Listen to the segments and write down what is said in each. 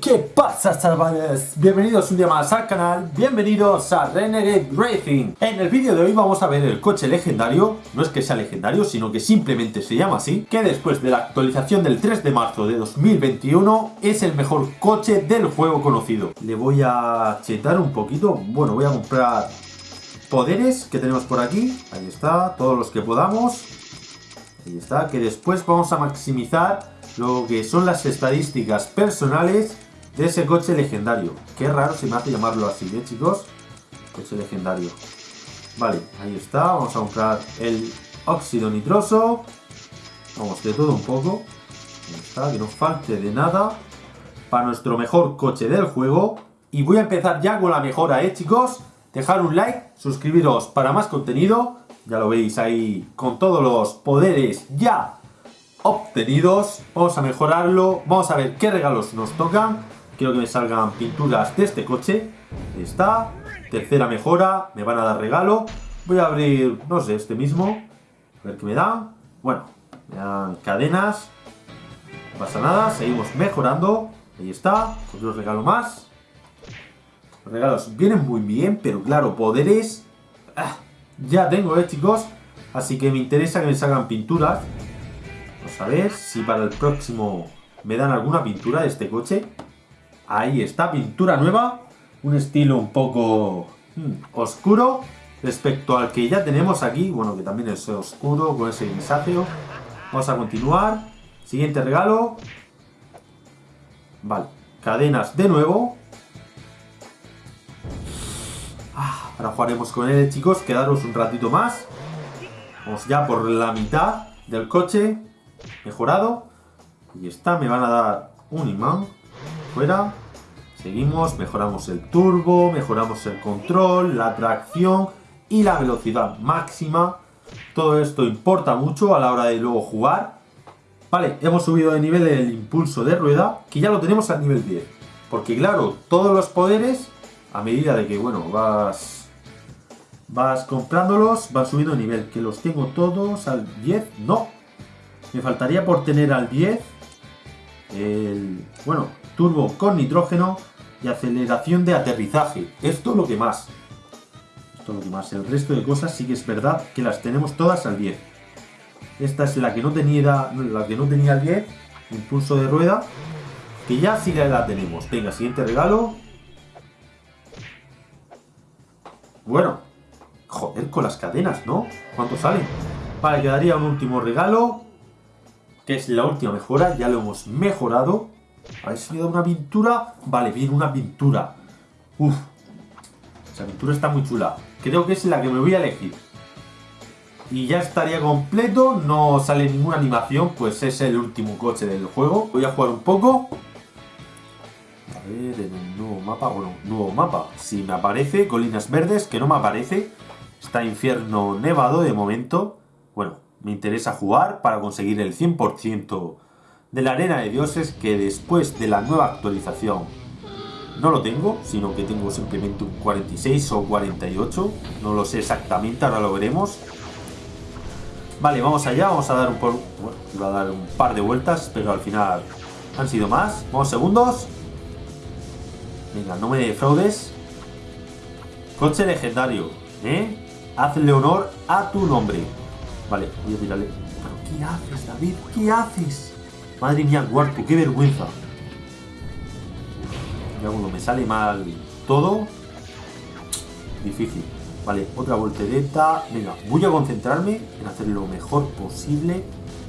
¿qué pasa chavales? Bienvenidos un día más al canal, bienvenidos a Renegade Racing. En el vídeo de hoy vamos a ver el coche legendario, no es que sea legendario, sino que simplemente se llama así Que después de la actualización del 3 de marzo de 2021 es el mejor coche del juego conocido. Le voy a chetar un poquito, bueno voy a comprar poderes que tenemos por aquí Ahí está, todos los que podamos. Ahí está, que después vamos a maximizar lo que son las estadísticas personales de ese coche legendario. Qué raro se me hace llamarlo así, ¿eh, chicos? Coche legendario. Vale, ahí está. Vamos a comprar el óxido nitroso. Vamos, de todo un poco. Ahí está, que no falte de nada. Para nuestro mejor coche del juego. Y voy a empezar ya con la mejora, ¿eh, chicos? Dejar un like, suscribiros para más contenido. Ya lo veis ahí con todos los poderes ya obtenidos. Vamos a mejorarlo. Vamos a ver qué regalos nos tocan. Quiero que me salgan pinturas de este coche. Ahí está. Tercera mejora. Me van a dar regalo. Voy a abrir, no sé, este mismo. A ver qué me dan. Bueno, me dan cadenas. No pasa nada. Seguimos mejorando. Ahí está. Otro regalo más. Los regalos vienen muy bien, pero claro, poderes... Ah, ya tengo, eh, chicos. Así que me interesa que me salgan pinturas. Vamos a ver si para el próximo me dan alguna pintura de este coche. Ahí está, pintura nueva. Un estilo un poco hmm, oscuro respecto al que ya tenemos aquí. Bueno, que también es oscuro con ese grisáceo. Vamos a continuar. Siguiente regalo. Vale, cadenas de nuevo. Ah, ahora jugaremos con él, chicos. Quedaros un ratito más. Vamos ya por la mitad del coche mejorado. Y está, me van a dar un imán. Fuera. Seguimos, mejoramos el turbo, mejoramos el control, la tracción y la velocidad máxima. Todo esto importa mucho a la hora de luego jugar. Vale, hemos subido de nivel el impulso de rueda, que ya lo tenemos al nivel 10. Porque claro, todos los poderes, a medida de que, bueno, vas vas comprándolos, van subiendo de nivel. Que los tengo todos al 10, no, me faltaría por tener al 10 el, bueno, turbo con nitrógeno y aceleración de aterrizaje. Esto es lo que más. Esto es lo que más. El resto de cosas sí que es verdad que las tenemos todas al 10. Esta es la que no tenía, la que no tenía el 10, impulso de rueda, que ya sí que la tenemos. Venga, siguiente regalo. Bueno, joder, con las cadenas, ¿no? ¿Cuánto salen? Vale, quedaría un último regalo que es la última mejora, ya lo hemos mejorado. A ver una pintura. Vale, viene una pintura. Uf, esa pintura está muy chula. Creo que es la que me voy a elegir. Y ya estaría completo, no sale ninguna animación, pues es el último coche del juego. Voy a jugar un poco. A ver, en el nuevo mapa, bueno, nuevo mapa. Si me aparece, colinas verdes, que no me aparece. Está infierno nevado de momento. Bueno, me interesa jugar para conseguir el 100% de la arena de dioses que después de la nueva actualización no lo tengo, sino que tengo simplemente un 46 o 48, no lo sé exactamente, ahora lo veremos. Vale, vamos allá, vamos a dar un, un par de vueltas, pero al final han sido más. Vamos segundos. Venga, no me defraudes. Coche legendario, ¿eh? Hazle honor a tu nombre. Vale, voy a tirarle. ¿Pero qué haces, David? ¿Qué haces? Madre mía, cuarto, qué vergüenza. Ya cuando me sale mal todo. Difícil. Vale, otra voltereta. Venga, voy a concentrarme en hacer lo mejor posible.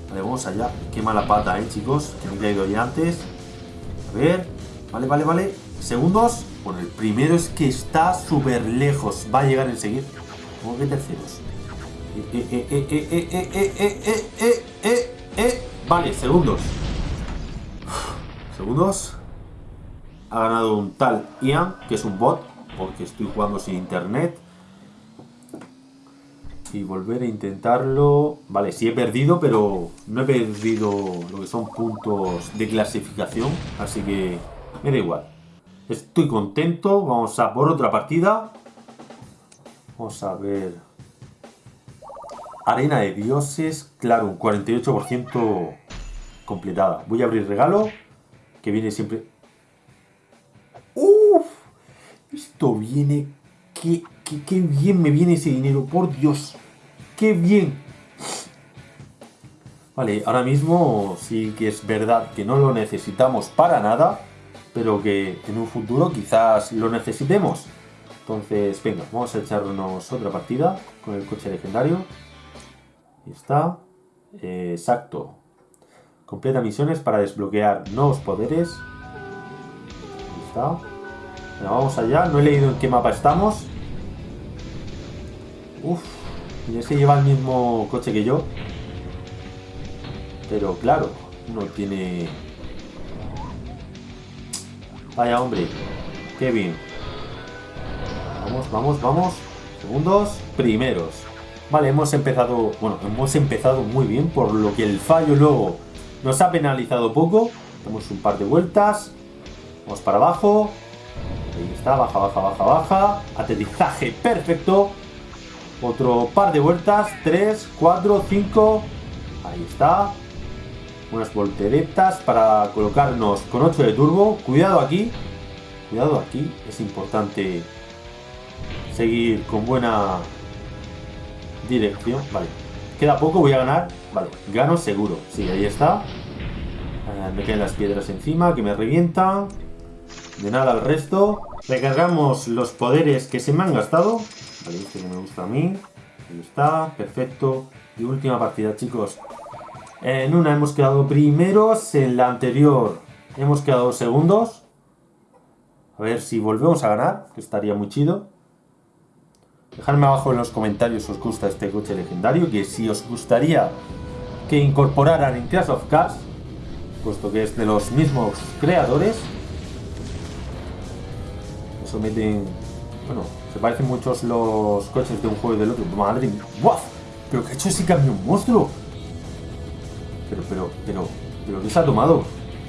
Vale, vamos allá. Qué mala pata, eh, chicos. Que me he caído ya antes. A ver. Vale, vale, vale. Segundos. Bueno, el primero es que está súper lejos. Va a llegar enseguida. ¿Cómo que terceros? Vale, segundos. Segundos. Ha ganado un tal Ian, que es un bot, porque estoy jugando sin internet. Y volver a intentarlo. Vale, sí he perdido, pero no he perdido lo que son puntos de clasificación. Así que me da igual. Estoy contento. Vamos a por otra partida. Vamos a ver Arena de dioses, claro, un 48% completada. Voy a abrir regalo, que viene siempre... esto viene... Qué, qué, qué bien me viene ese dinero, por Dios. ¡Qué bien! Vale, ahora mismo sí que es verdad que no lo necesitamos para nada, pero que en un futuro quizás lo necesitemos. Entonces, venga, vamos a echarnos otra partida con el coche legendario. Ahí está. Eh, exacto. Completa misiones para desbloquear nuevos poderes. Ahí está. Venga, vamos allá. No he leído en qué mapa estamos. Uf. Y ese lleva el mismo coche que yo. Pero claro, no tiene... Vaya hombre. Qué bien. Vamos, vamos, vamos. Segundos, primeros. Vale, hemos empezado, bueno, hemos empezado muy bien, por lo que el fallo luego nos ha penalizado poco. Damos un par de vueltas. Vamos para abajo. Ahí está, baja, baja, baja, baja. Aterrizaje perfecto. Otro par de vueltas. 3, 4, 5. Ahí está. Unas volteretas para colocarnos con 8 de turbo. Cuidado aquí. Cuidado aquí. Es importante seguir con buena dirección. Vale. Queda poco, voy a ganar. Vale, gano seguro. Sí, ahí está. Eh, me caen las piedras encima, que me revientan. De nada al resto. Recargamos los poderes que se me han gastado. Vale, este que me gusta a mí. Ahí está, perfecto. Y última partida, chicos. En una hemos quedado primeros, en la anterior hemos quedado segundos. A ver si volvemos a ganar, que estaría muy chido. Dejadme abajo en los comentarios si os gusta este coche legendario, que si os gustaría que incorporaran en Clash of Cars, puesto que es de los mismos creadores. Eso meten... Bueno, se parecen muchos los coches de un juego y del otro. Madre mía, ¡Wow! ¿Pero qué ha hecho ese camión monstruo? Pero, pero, pero, pero, ¿qué se ha tomado?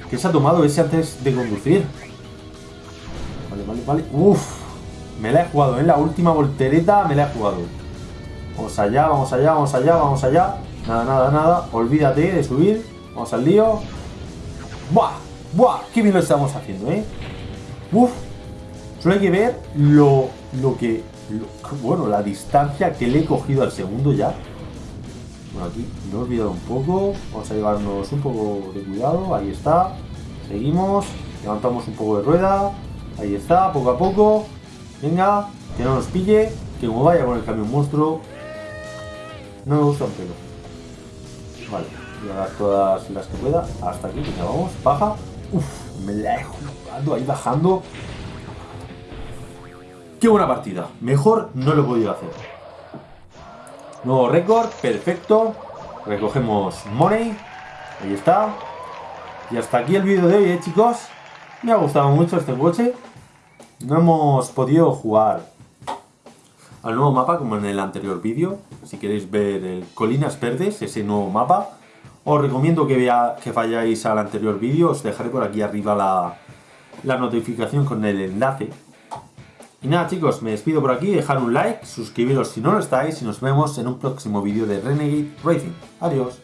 ¿Qué se ha tomado ese antes de conducir? Vale, vale, vale. Uf, me la he jugado, en la última voltereta me la he jugado. Vamos allá, vamos allá, vamos allá, vamos allá. Nada, nada, nada. Olvídate de subir. Vamos al lío. ¡Buah! ¡Buah! ¡Qué bien lo estamos haciendo, eh! ¡Uf! Solo hay que ver lo, lo que... bueno, la distancia que le he cogido al segundo ya. Bueno, aquí me he olvidado un poco. Vamos a llevarnos un poco de cuidado. Ahí está. Seguimos. Levantamos un poco de rueda. Ahí está, poco a poco. Venga, que no nos pille, que como vaya con el camión monstruo, no me gusta un pelo. Vale, voy a dar todas las que pueda. Hasta aquí, ya vamos. Baja. Uf, me la he jugado ahí bajando. Qué buena partida. Mejor no lo he podido hacer. Nuevo récord, perfecto. Recogemos money. Ahí está. Y hasta aquí el vídeo de hoy, ¿eh, chicos. Me ha gustado mucho este coche. No hemos podido jugar al nuevo mapa como en el anterior vídeo. Si queréis ver el Colinas Verdes, ese nuevo mapa, os recomiendo que, vea, que vayáis al anterior vídeo. Os dejaré por aquí arriba la, la notificación con el enlace. Y nada chicos, me despido por aquí, dejar un like, suscribiros si no lo estáis y nos vemos en un próximo vídeo de Renegade Racing. Adiós.